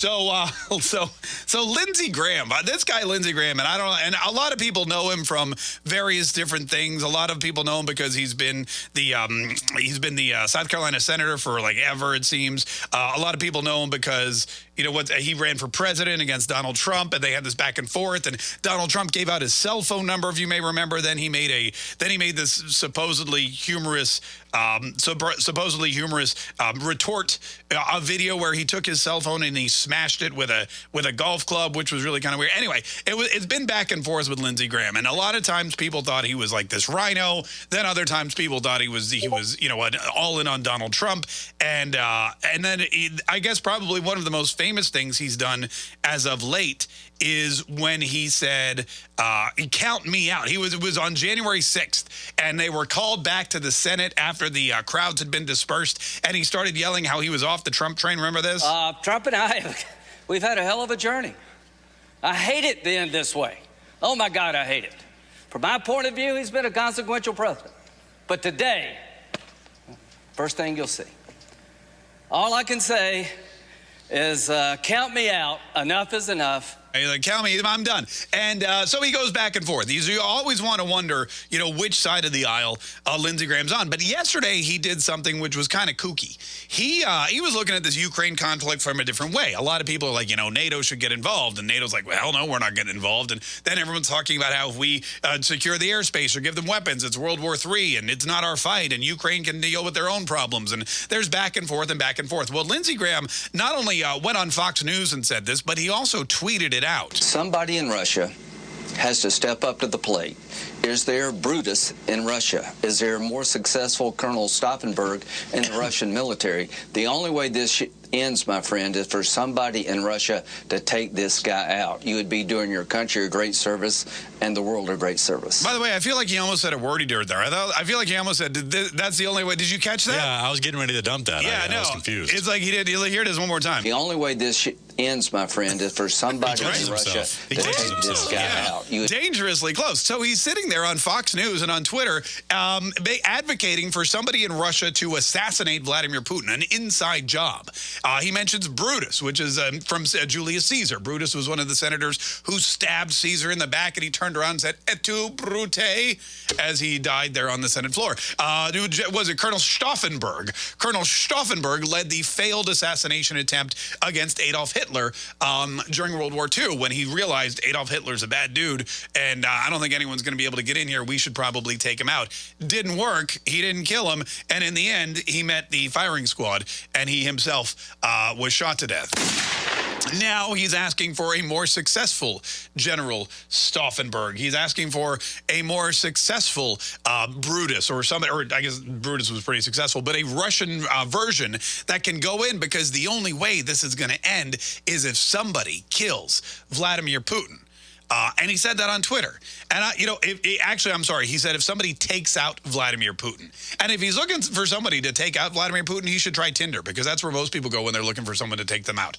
So, uh, so, so Lindsey Graham, uh, this guy Lindsey Graham, and I don't, and a lot of people know him from various different things. A lot of people know him because he's been the, um, he's been the uh, South Carolina senator for like ever it seems. Uh, a lot of people know him because you know what he ran for president against Donald Trump, and they had this back and forth. And Donald Trump gave out his cell phone number, if you may remember. Then he made a, then he made this supposedly humorous, um, supposedly humorous um, retort, uh, a video where he took his cell phone and he smashed it with a with a golf club, which was really kind of weird. Anyway, it was it's been back and forth with Lindsey Graham, and a lot of times people thought he was like this RINO. Then other times people thought he was he was you know all in on Donald Trump, and uh, and then he, I guess probably one of the most famous things he's done as of late is when he said, uh, "Count me out." He was it was on January 6th, and they were called back to the Senate after the uh, crowds had been dispersed, and he started yelling how he was off the Trump train. Remember this? Uh, Trump and I, we've had a hell of a journey. I hate it being this way. Oh my God, I hate it. From my point of view, he's been a consequential president. But today, first thing you'll see. All I can say is uh, count me out. Enough is enough. He's like, count me, I'm done. And uh, so he goes back and forth. He's, you always want to wonder, you know, which side of the aisle uh, Lindsey Graham's on. But yesterday he did something which was kind of kooky. He uh, he was looking at this Ukraine conflict from a different way. A lot of people are like, you know, NATO should get involved. And NATO's like, well, no, we're not getting involved. And then everyone's talking about how if we uh, secure the airspace or give them weapons, it's World War III and it's not our fight. And Ukraine can deal with their own problems. And there's back and forth and back and forth. Well, Lindsey Graham not only uh, went on Fox News and said this, but he also tweeted it out. Somebody in Russia has to step up to the plate. Is there Brutus in Russia? Is there a more successful Colonel Stauffenberg in the Russian military? The only way this ends, my friend, is for somebody in Russia to take this guy out. You would be doing your country a great service and the world a great service. By the way, I feel like he almost said a wordy dirt there. I, thought, I feel like he almost said, that's the only way. Did you catch that? Yeah, I was getting ready to dump that. Yeah, I, no. I was confused. It's like he did. Here it is one more time. The only way this ends, my friend, is for somebody in Russia to take this guy yeah. out. You Dangerously close. So he's sitting there on Fox News and on Twitter um, advocating for somebody in Russia to assassinate Vladimir Putin, an inside job. Uh, he mentions Brutus, which is um, from uh, Julius Caesar. Brutus was one of the senators who stabbed Caesar in the back, and he turned around and said, Et tu, Brute, as he died there on the Senate floor. Uh, was it Colonel Stauffenberg? Colonel Stauffenberg led the failed assassination attempt against Adolf Hitler um, during World War II when he realized Adolf Hitler's a bad dude, and uh, I don't think anyone's going to be able to get in here. We should probably take him out. Didn't work. He didn't kill him, and in the end, he met the firing squad, and he himself uh, was shot to death. Now he's asking for a more successful General Stauffenberg. He's asking for a more successful uh, Brutus or somebody, or I guess Brutus was pretty successful, but a Russian uh, version that can go in because the only way this is going to end is if somebody kills Vladimir Putin. Uh, and he said that on Twitter. And, I, you know, if, actually, I'm sorry. He said if somebody takes out Vladimir Putin, and if he's looking for somebody to take out Vladimir Putin, he should try Tinder because that's where most people go when they're looking for someone to take them out.